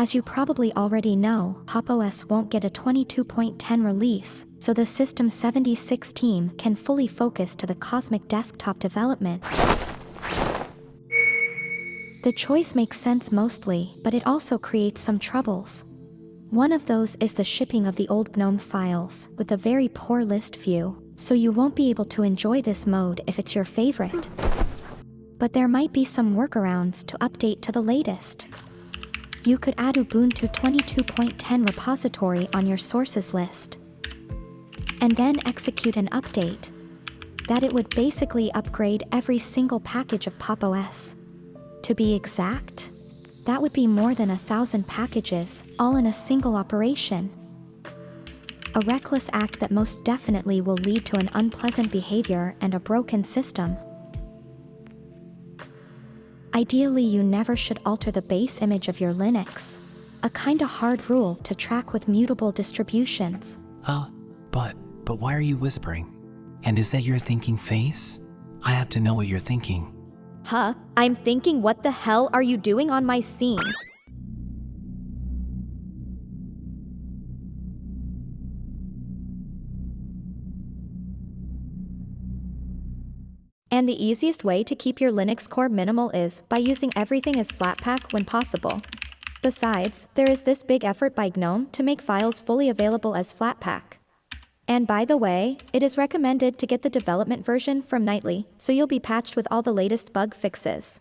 As you probably already know, Pop! OS won't get a 22.10 release, so the System 76 team can fully focus to the Cosmic desktop development. The choice makes sense mostly, but it also creates some troubles. One of those is the shipping of the old GNOME files, with a very poor list view, so you won't be able to enjoy this mode if it's your favorite. But there might be some workarounds to update to the latest. You could add Ubuntu 22.10 repository on your sources list. And then execute an update. That it would basically upgrade every single package of Pop! OS. To be exact, that would be more than a thousand packages, all in a single operation. A reckless act that most definitely will lead to an unpleasant behavior and a broken system. Ideally you never should alter the base image of your Linux. A kinda hard rule to track with mutable distributions. Huh? But, but why are you whispering? And is that your thinking face? I have to know what you're thinking. Huh? I'm thinking what the hell are you doing on my scene? And the easiest way to keep your Linux core minimal is by using everything as Flatpak when possible. Besides, there is this big effort by GNOME to make files fully available as Flatpak. And by the way, it is recommended to get the development version from Nightly, so you'll be patched with all the latest bug fixes.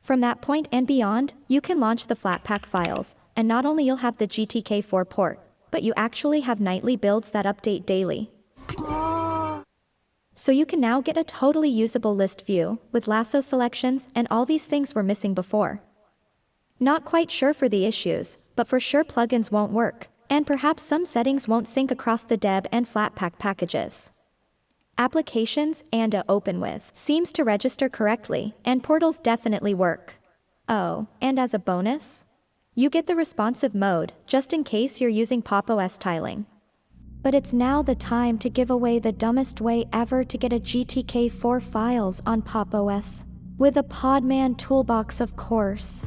From that point and beyond, you can launch the Flatpak files, and not only you'll have the GTK4 port, but you actually have nightly builds that update daily. So you can now get a totally usable list view, with lasso selections and all these things were missing before. Not quite sure for the issues, but for sure plugins won't work, and perhaps some settings won't sync across the deb and flatpak packages. Applications and a open with seems to register correctly, and portals definitely work. Oh, and as a bonus, you get the responsive mode, just in case you're using Pop! OS tiling. But it's now the time to give away the dumbest way ever to get a GTK4 files on Pop! OS. With a Podman toolbox of course.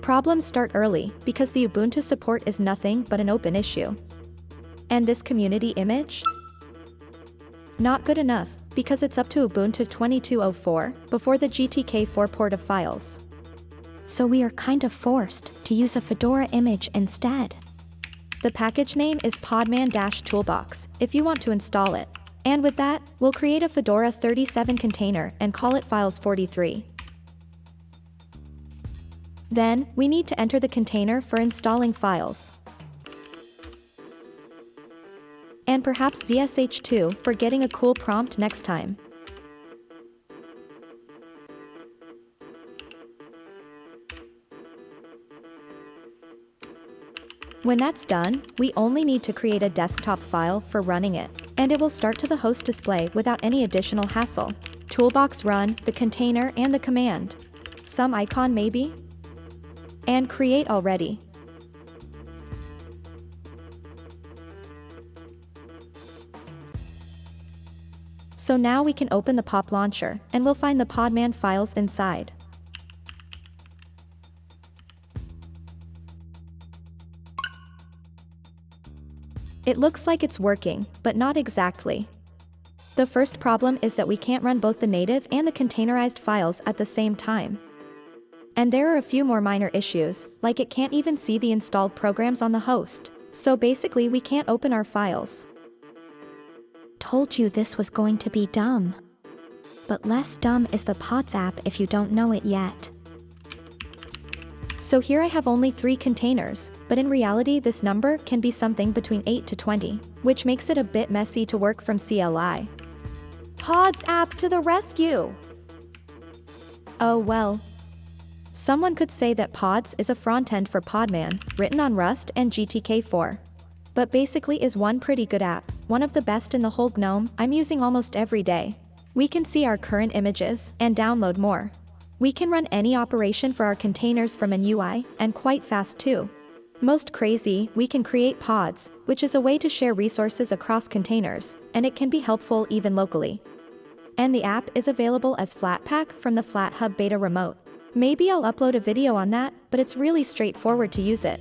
Problems start early, because the Ubuntu support is nothing but an open issue. And this community image? Not good enough, because it's up to Ubuntu 2204, before the GTK4 port of files. So we are kind of forced to use a Fedora image instead. The package name is podman-toolbox, if you want to install it. And with that, we'll create a Fedora 37 container and call it files43. Then, we need to enter the container for installing files. And perhaps ZSH2 for getting a cool prompt next time. When that's done, we only need to create a desktop file for running it, and it will start to the host display without any additional hassle. Toolbox run, the container, and the command. Some icon maybe? And create already. So now we can open the pop launcher, and we'll find the Podman files inside. It looks like it's working, but not exactly. The first problem is that we can't run both the native and the containerized files at the same time. And there are a few more minor issues, like it can't even see the installed programs on the host, so basically we can't open our files. Told you this was going to be dumb. But less dumb is the Pods app if you don't know it yet. So here I have only 3 containers, but in reality this number can be something between 8 to 20, which makes it a bit messy to work from CLI. Pods app to the rescue! Oh well. Someone could say that Pods is a front-end for Podman, written on Rust and GTK4. But basically is one pretty good app, one of the best in the whole GNOME, I'm using almost every day. We can see our current images, and download more. We can run any operation for our containers from an UI, and quite fast too. Most crazy, we can create pods, which is a way to share resources across containers, and it can be helpful even locally. And the app is available as Flatpak from the FlatHub Beta Remote. Maybe I'll upload a video on that, but it's really straightforward to use it.